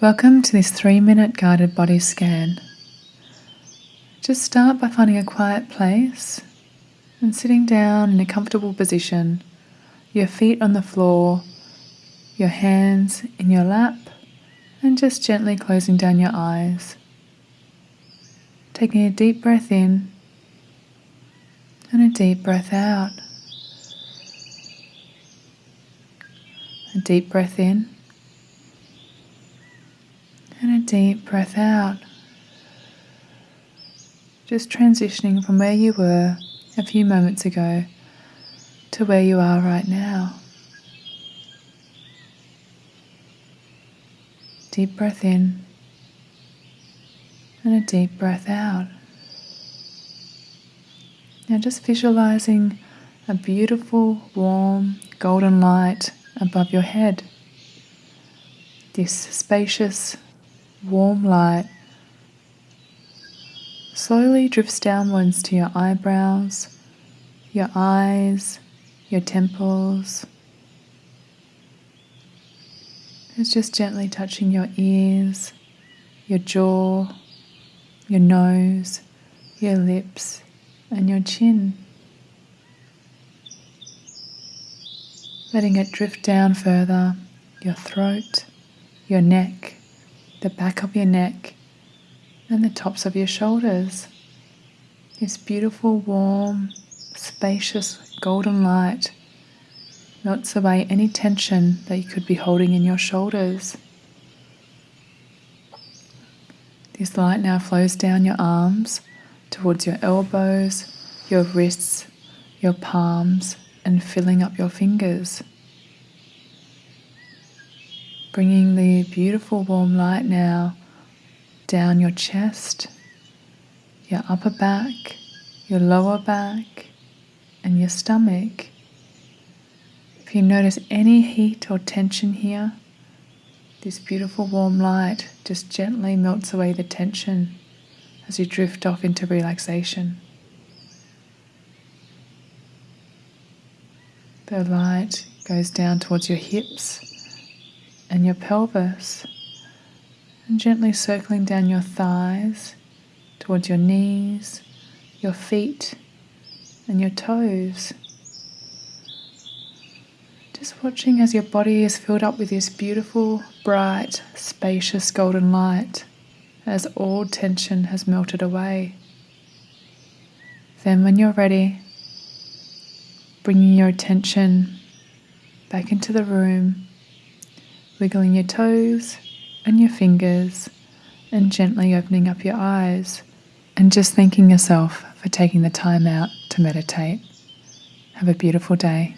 Welcome to this three minute guided body scan. Just start by finding a quiet place and sitting down in a comfortable position, your feet on the floor, your hands in your lap, and just gently closing down your eyes. Taking a deep breath in and a deep breath out. A deep breath in deep breath out. Just transitioning from where you were a few moments ago to where you are right now. Deep breath in and a deep breath out. Now, just visualizing a beautiful, warm, golden light above your head. This spacious, warm light slowly drifts downwards to your eyebrows, your eyes, your temples. It's just gently touching your ears, your jaw, your nose, your lips, and your chin. Letting it drift down further, your throat, your neck, the back of your neck, and the tops of your shoulders. This beautiful, warm, spacious golden light melts away any tension that you could be holding in your shoulders. This light now flows down your arms towards your elbows, your wrists, your palms, and filling up your fingers bringing the beautiful warm light now down your chest, your upper back, your lower back, and your stomach. If you notice any heat or tension here, this beautiful warm light just gently melts away the tension as you drift off into relaxation. The light goes down towards your hips and your pelvis, and gently circling down your thighs towards your knees, your feet, and your toes. Just watching as your body is filled up with this beautiful, bright, spacious golden light as all tension has melted away. Then, when you're ready, bringing your attention back into the room wiggling your toes and your fingers and gently opening up your eyes and just thanking yourself for taking the time out to meditate. Have a beautiful day.